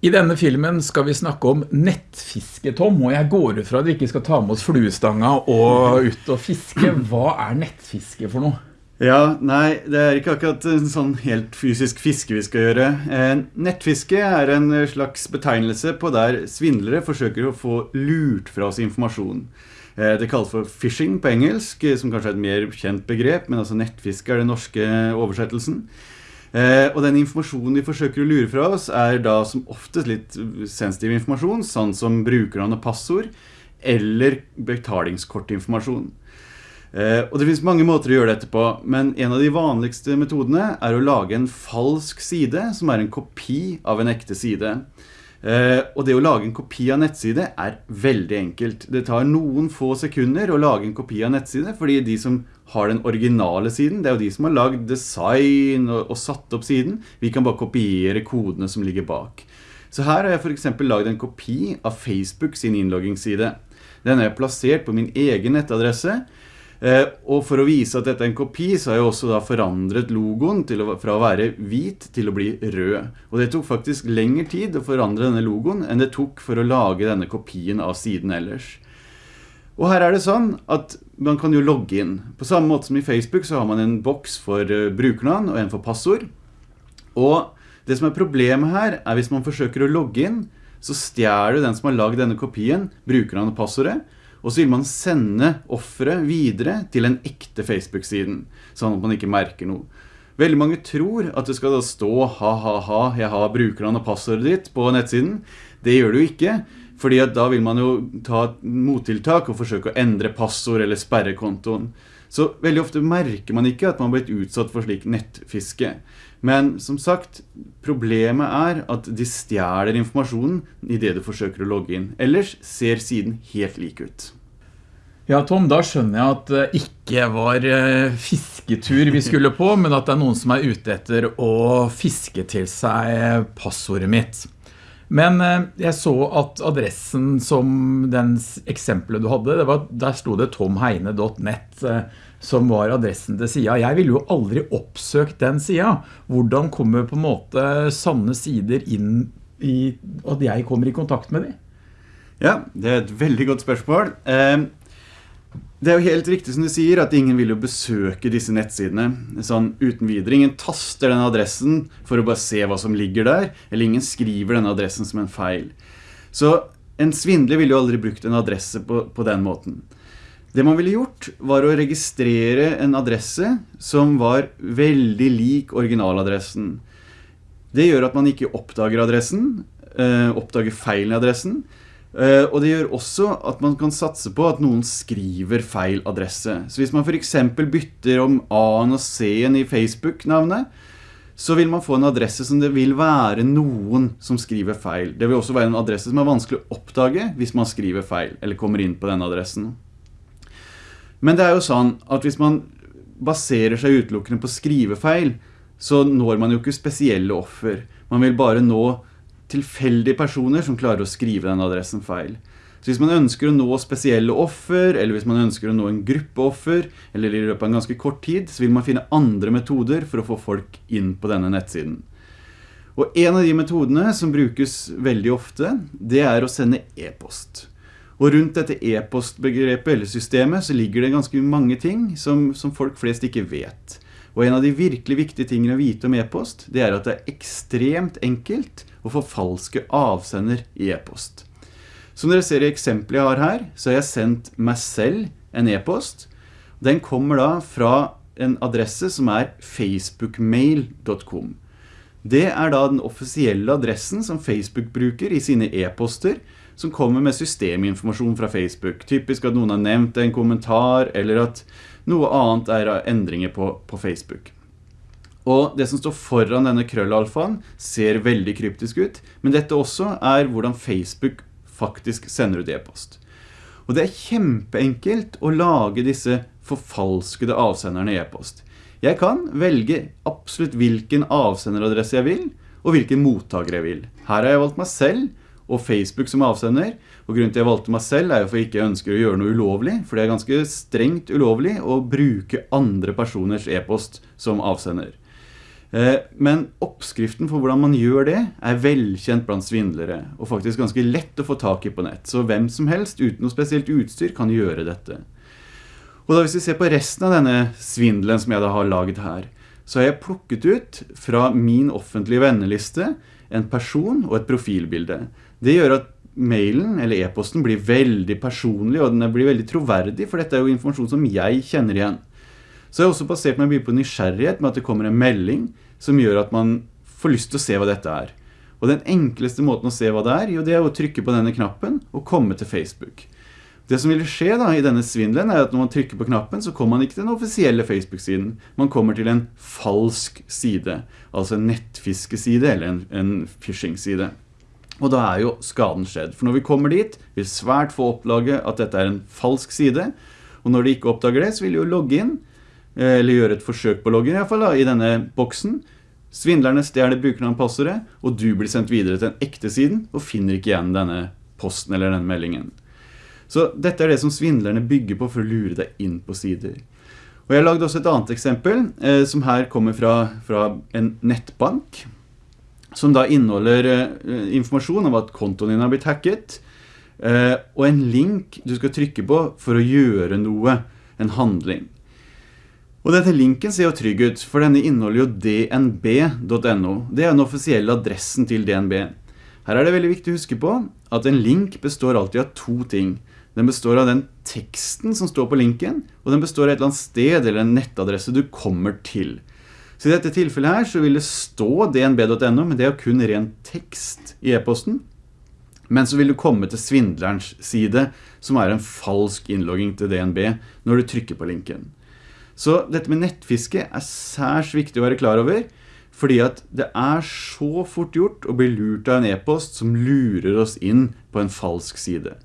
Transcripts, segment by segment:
I denne filmen skal vi snakke om nettfiske, Tom, og jeg går ut fra at vi ikke skal ta med oss fluestanga og ut og fiske. Hva er nettfiske for noe? Ja, nei, det er ikke akkurat en sånn helt fysisk fiske vi skal gjøre. Eh, nettfiske er en slags betegnelse på der svindlere forsøker å få lurt fra oss informasjon. Eh, det kalles for phishing på engelsk, som kanskje er et mer kjent begrep, men altså nettfiske er den norske oversettelsen. Eh, og den informasjonen de forsøker å lure fra oss er da som oftest litt sensitiv informasjon, sånn som brukernavn og passord, eller betalingskortinformasjon. Eh, og det finnes mange måter å gjøre dette på, men en av de vanligste metodene er å lage en falsk side, som er en kopi av en ekte side. Eh, og det å lage en kopi av nettside er veldig enkelt. Det tar noen få sekunder å lage en kopi av nettside, fordi de som har den originale siden, det er jo de som har lagd design og, og satt opp siden. Vi kan bare kopiere kodene som ligger bak. Så her har jeg for eksempel lagd en kopi av Facebook sin innloggingsside. Den er plassert på min egen nettadresse, og for å vise at dette er en kopi, så har jeg også da forandret logoen å, fra å være hvit til å bli rød. Og det tok faktisk lengre tid å forandre denne logoen enn det tok for å lage denne kopien av siden ellers. Og her er det sånn at man kan jo logge inn. På samme måte som i Facebook så har man en boks for eh, brukernavn og en for passord. Og det som er problemet her er hvis man forsøker å logge inn, så stjeler den som har lagd denne kopien, brukernavn og passordet, og så vil man sende offeret videre til en ekte Facebook-siden, sånn at man ikke merker noe. Veldig mange tror at det skal da stå ha-ha-ha, jeg har brukerne og passordet ditt på nettsiden. Det gjør du ikke, fordi da vil man jo ta mottiltak og forsøke å endre passord eller sperre kontoen. Så veldig ofte merker man ikke at man har blitt utsatt for slik nettfiske. Men som sagt, problemet er at de stjeler informasjonen i det du forsøker å logge inn. Ellers ser siden helt lik ut. Ja, Tom, da skjønner jeg at det ikke var eh, fisketur vi skulle på, men at det er noen som er ute etter å fiske til seg passordet mitt. Men eh, jeg så at adressen som den eksempelet du hadde, var, der stod det tomheine.net som var adressen til sida. Jeg ville jo aldri oppsøkt den sida. Hvordan kommer på en måte sanne sider inn i at jeg kommer i kontakt med dem? Ja, det er et veldig godt spørsmål. Eh, det er jo helt riktig som du sier at ingen vil jo besøke disse nettsidene sånn uten videre. Ingen taster den adressen for å bare se hva som ligger der, eller ingen skriver denne adressen som en feil. Så en svindler ville jo aldri brukt en adresse på, på den måten. Det man ville gjort var å registrere en adresse som var veldig lik originaladressen. Det gjør at man ikke oppdager adressen, eh, oppdager feilen i adressen, og det gjør også at man kan satse på at noen skriver feil adresse. Så hvis man for eksempel bytter om A-en og C-en i Facebook-navnet, så vil man få en adresse som det vil være noen som skriver feil. Det vil også være en adresse som er vanskelig å oppdage hvis man skriver feil, eller kommer inn på den adressen. Men det er jo sånn at hvis man baserer seg utelukkende på skrivefeil, så når man jo ikke spesielle offer. Man vil bare nå tilfeldige personer som klarer å skrive den adressen feil. Så hvis man ønsker å nå spesielle offer, eller hvis man ønsker å nå en gruppe offer, eller i løpet av en ganske kort tid, så vil man finne andre metoder for å få folk inn på denne nettsiden. Og en av de metodene som brukes veldig ofte, det er å sende e-post. Og rundt dette e-postbegrepet eller systemet så ligger det ganske mange ting som, som, folk flest ikke vet. Og en av de virkelig viktige tingene å vite om e-post, det er at det er ekstremt enkelt å få falske avsender i e-post. Som dere ser i eksempelet jeg har her, så har jeg sendt meg selv en e-post. Den kommer da fra en adresse som er facebookmail.com. Det er da den offisielle adressen som Facebook bruker i sine e-poster, som kommer med systeminformasjon fra Facebook. Typisk at noen har nevnt en kommentar, eller at noe annet er endringer på, på Facebook. Og det som står foran denne krøllalfaen ser veldig kryptisk ut, men dette også er hvordan Facebook faktisk sender ut e-post. Og det er kjempeenkelt å lage disse forfalskede avsenderne i e-post. Jeg kan velge absolutt hvilken avsenderadresse jeg vil, og hvilken mottaker jeg vil. Her har jeg valgt meg selv, og Facebook som avsender. Og grunnen til jeg valgte meg selv er jo for jeg ikke ønsker å gjøre noe ulovlig, for det er ganske strengt ulovlig å bruke andre personers e-post som avsender. Eh, men oppskriften for hvordan man gjør det er velkjent blant svindlere, og faktisk ganske lett å få tak i på nett. Så hvem som helst uten noe spesielt utstyr kan gjøre dette. Og da hvis vi ser på resten av denne svindelen som jeg da har laget her, så har jeg plukket ut fra min offentlige venneliste en person og et profilbilde. Det gjør at mailen eller e-posten blir veldig personlig, og den blir veldig troverdig, for dette er jo informasjon som jeg kjenner igjen. Så jeg har også basert meg mye på nysgjerrighet med at det kommer en melding som gjør at man får lyst til å se hva dette er. Og den enkleste måten å se hva det er, jo det er å trykke på denne knappen og komme til Facebook. Det som vil skje da i denne svindelen er at når man trykker på knappen, så kommer man ikke til den offisielle Facebook-siden. Man kommer til en falsk side, altså en nettfiskeside eller en, en phishing-side. Og da er jo skaden skjedd. For når vi kommer dit, vil svært få opplage at dette er en falsk side. Og når de ikke oppdager det, så vil de jo logge inn Eh, eller gjøre et forsøk på loggen i, hvert fall, da, i denne boksen. Svindlerne stjeler brukernavn og du blir sendt videre til den ekte siden og finner ikke igjen denne posten eller denne meldingen. Så dette er det som svindlerne bygger på for å lure deg inn på sider. Og jeg lagde også et annet eksempel, eh, som her kommer fra, fra, en nettbank, som da inneholder eh, informasjon om at kontoen din har blitt hacket, eh, og en link du skal trykke på for å gjøre noe, en handling. Og denne linken ser jo trygg ut, for denne inneholder jo dnb.no. Det er den offisielle adressen til DNB. Her er det veldig viktig å huske på at en link består alltid av to ting. Den består av den teksten som står på linken, og den består av et eller annet sted eller en nettadresse du kommer til. Så i dette tilfellet her så vil det stå dnb.no, men det er kun ren tekst i e-posten. Men så vil du komme til svindlerens side, som er en falsk innlogging til DNB, når du trykker på linken. Så dette med nettfiske er særs viktig å være klar over, fordi at det er så fort gjort å bli lurt av en e-post som lurer oss inn på en falsk side.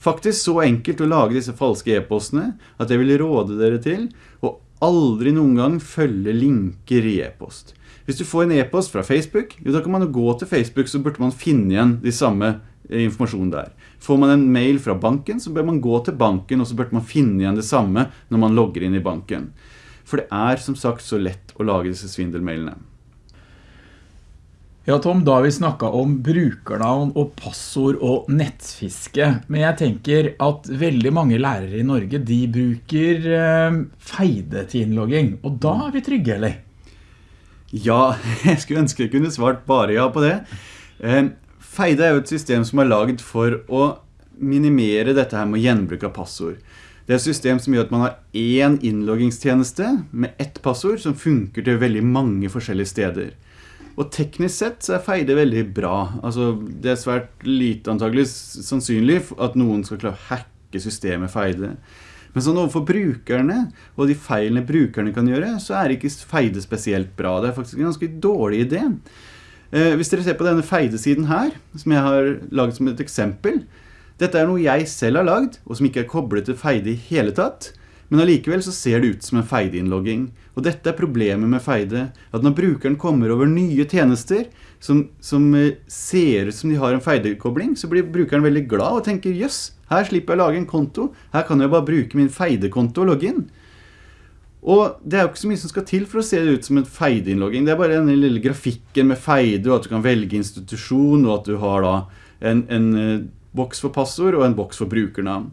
Faktisk så enkelt å lage disse falske e-postene at jeg vil råde dere til å aldri noen gang følge linker i e-post. Hvis du får en e-post fra Facebook, jo da kan man gå til Facebook så burde man finne igjen de samme informasjonen der. Får man en mail fra banken, så bør man gå til banken, og så burde man finne igjen det samme når man logger inn i banken. For det er som sagt så lett å lage disse svindelmailene. Ja, Tom, da har vi snakket om brukernavn og passord og nettfiske. Men jeg tenker at veldig mange lærere i Norge, de bruker eh, feide til innlogging. Og da er vi trygge, eller? Ja, jeg skulle ønske jeg kunne svart bare ja på det. Eh, Feide er jo et system som er laget for å minimere dette her med gjenbruk av passord. Det er et system som gjør at man har én innloggingstjeneste med ett passord som funker til veldig mange forskjellige steder. Og teknisk sett så er Feide veldig bra. Altså, det er svært lite antagelig sannsynlig at noen skal klare å hacke systemet Feide. Men sånn overfor brukerne, og de feilene brukerne kan gjøre, så er ikke Feide spesielt bra. Det er faktisk en ganske dårlig idé. Eh, hvis dere ser på denne feidesiden her, som jeg har laget som et eksempel, dette er noe jeg selv har lagd, og som ikke er koblet til feide i hele tatt, men allikevel så ser det ut som en feideinnlogging. Og dette er problemet med feide, at når brukeren kommer over nye tjenester, som, som eh, ser ut som de har en feidekobling, så blir brukeren veldig glad og tenker, jøss, her slipper jeg å lage en konto, her kan jeg bare bruke min feidekonto og logge inn. Og det er jo ikke så mye som skal til for å se det ut som en feide-innlogging. Det er bare den lille grafikken med feide, og at du kan velge institusjon, og at du har da en, en uh, boks for passord og en boks for brukernavn.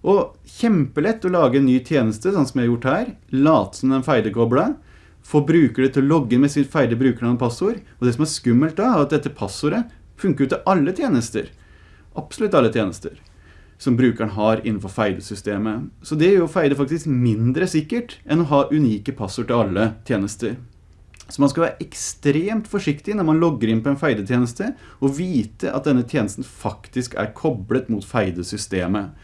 Og kjempelett å lage en ny tjeneste, sånn som jeg har gjort her. Late som den feide-kobla. Få brukere til å logge med sitt feide brukernavn og passord. Og det som er skummelt da, er at dette passordet funker ut til alle tjenester. Absolutt alle tjenester som brukeren har innenfor Feide-systemet. Så det gjør Feide faktisk mindre sikkert enn å ha unike passord til alle tjenester. Så man skal være ekstremt forsiktig når man logger inn på en Feide-tjeneste, og vite at denne tjenesten faktisk er koblet mot Feide-systemet.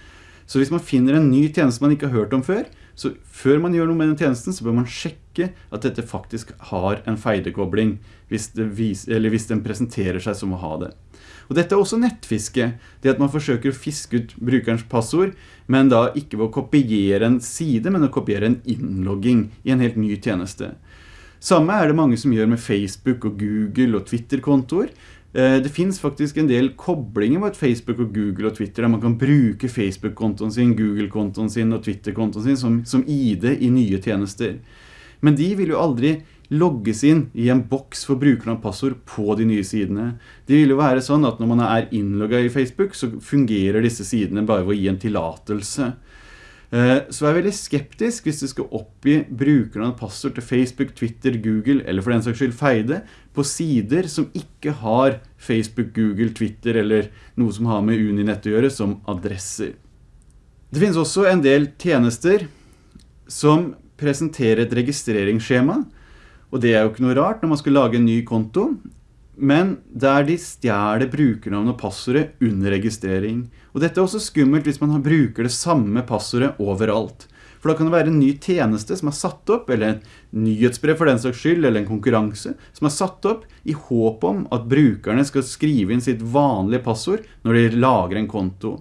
Så hvis man finner en ny tjeneste man ikke har hørt om før, så før man gjør noe med den tjenesten, så bør man sjekke at dette faktisk har en feidekobling hvis, hvis den presenterer seg som å ha det. Og dette er også nettfiske, det at man forsøker å fiske ut brukerens passord, men da ikke ved å kopiere en side, men å kopiere en innlogging i en helt ny tjeneste. Samme er det mange som gjør med Facebook og Google og Twitter-kontoer. Eh, det finns faktisk en del koblinger mot Facebook og Google og Twitter, der man kan bruke Facebook-kontoen sin, Google-kontoen sin og Twitter-kontoen sin som, som ID i nye tjenester. Men de vil jo aldri logges inn i en boks for brukernavn og passord på de nye sidene. Det vil jo være sånn at når man er innlogget i Facebook, så fungerer disse sidene bare ved å gi en tillatelse. Eh, så er veldig skeptisk hvis du skal oppgi brukernavn og passord til Facebook, Twitter, Google eller for den saks skyld Feide på sider som ikke har Facebook, Google, Twitter eller noe som har med Uninett å gjøre som adresser. Det finnes også en del tjenester som presenterer et registreringsskjema, og det er jo ikke noe rart når man skal lage en ny konto, men der de stjeler brukernavn og passordet under registrering. Og dette er også skummelt hvis man bruker det samme passordet overalt. For da kan det være en ny tjeneste som er satt opp, eller en nyhetsbrev for den slags skyld, eller en konkurranse, som er satt opp i håp om at brukerne skal skrive inn sitt vanlige passord når de lager en konto.